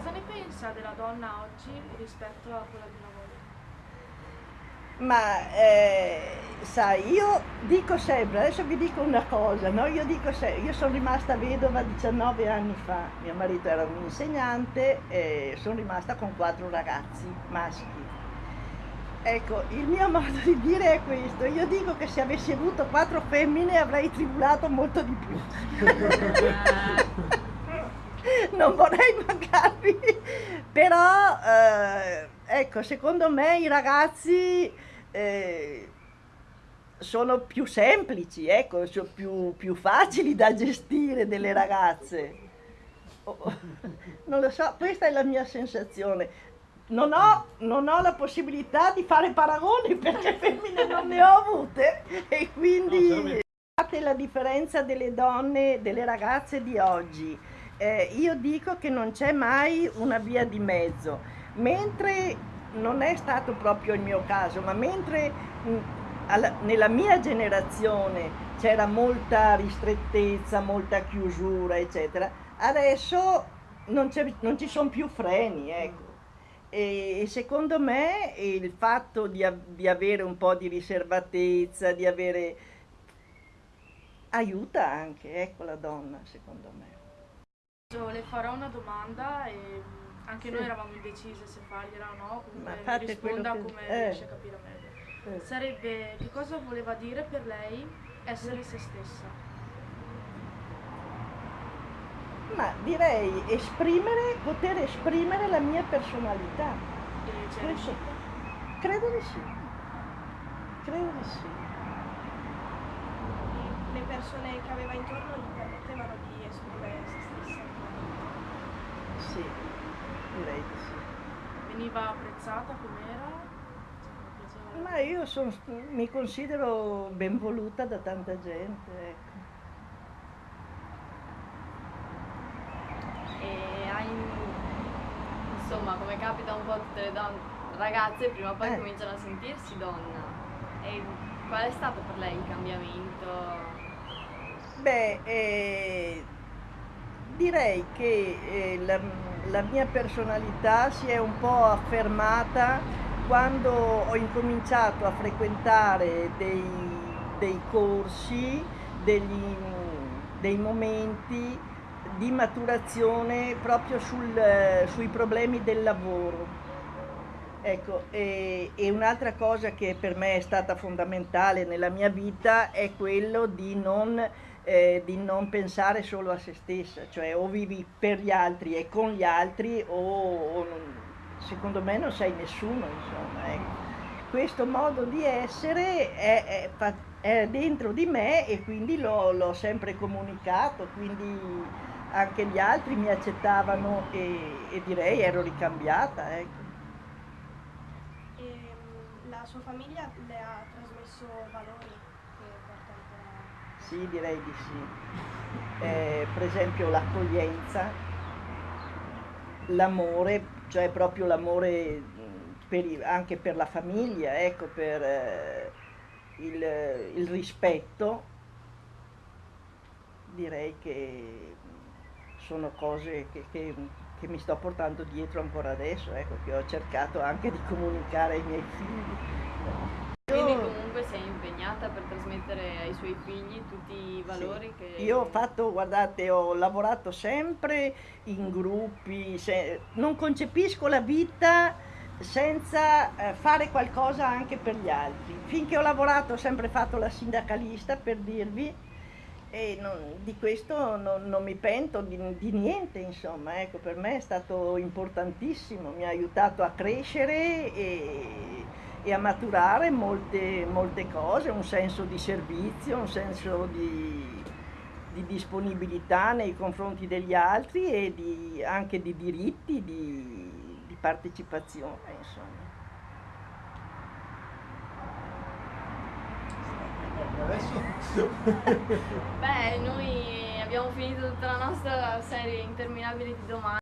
cosa ne pensa della donna oggi rispetto a quella di una volta? Ma eh, sai, io dico sempre, adesso vi dico una cosa, no? io, dico sempre, io sono rimasta vedova 19 anni fa, mio marito era un insegnante e sono rimasta con quattro ragazzi maschi. Ecco, il mio modo di dire è questo, io dico che se avessi avuto quattro femmine avrei tribulato molto di più. non vorrei mancarvi, però eh, ecco, secondo me i ragazzi eh, sono più semplici, ecco, sono più, più, facili da gestire delle ragazze. Oh, non lo so, questa è la mia sensazione. Non ho, non ho, la possibilità di fare paragoni perché femmine non ne ho avute e quindi fate la differenza delle donne, delle ragazze di oggi. Eh, io dico che non c'è mai una via di mezzo, mentre non è stato proprio il mio caso, ma mentre alla, nella mia generazione c'era molta ristrettezza, molta chiusura, eccetera, adesso non, non ci sono più freni, ecco. E, secondo me il fatto di, di avere un po' di riservatezza, di avere... aiuta anche, ecco la donna, secondo me. Le farò una domanda e anche sì. noi eravamo indecise se fargliela o no, comunque Ma risponda che... come eh. riesce a capire meglio. Eh. Sarebbe che cosa voleva dire per lei essere se stessa? Ma direi esprimere, poter esprimere la mia personalità. Questo, credo di sì. Credo di sì. Le persone che aveva intorno gli permettevano di esprimere se stessa? Sì direi di sì. Veniva apprezzata com'era? Ma io son, mi considero ben voluta da tanta gente, ecco. E hai, insomma, come capita un po' tutte le donne, ragazze prima o poi eh. cominciano a sentirsi donna. E qual è stato per lei il cambiamento? Beh, eh, direi che eh, la, la, mia personalità si è un po' affermata quando ho incominciato a frequentare dei, dei corsi, degli, dei momenti di maturazione proprio sul, sui problemi del lavoro. Ecco, e, e un'altra cosa che per me è stata fondamentale nella mia vita è quello di non eh, di non pensare solo a se stessa, cioè o vivi per gli altri e con gli altri o, o secondo me non sei nessuno, insomma. Ecco. Questo modo di essere è, è, è, dentro di me e quindi l'ho sempre comunicato, quindi anche gli altri mi accettavano e, e direi ero ricambiata. Ecco. La sua famiglia le ha trasmesso valori? Sì, direi di sì. Eh, per esempio l'accoglienza, l'amore, cioè proprio l'amore anche per la famiglia, ecco, per eh, il, il, rispetto, direi che sono cose che, che, che, mi sto portando dietro ancora adesso, ecco, che ho cercato anche di comunicare ai miei figli. Quindi comunque sei impegnata per trasmettere ai suoi figli tutti i valori sì. che... Io ho fatto, guardate, ho lavorato sempre in gruppi, se, non concepisco la vita senza eh, fare qualcosa anche per gli altri. Finché ho lavorato ho sempre fatto la sindacalista per dirvi e non, di questo non, non mi pento di, di, niente, insomma, ecco, per me è stato importantissimo, mi ha aiutato a crescere e e a maturare molte, molte cose, un senso di servizio, un senso di, di disponibilità nei confronti degli altri e di, anche di diritti, di, di partecipazione, insomma. Beh, noi abbiamo finito tutta la nostra serie interminabile di domande.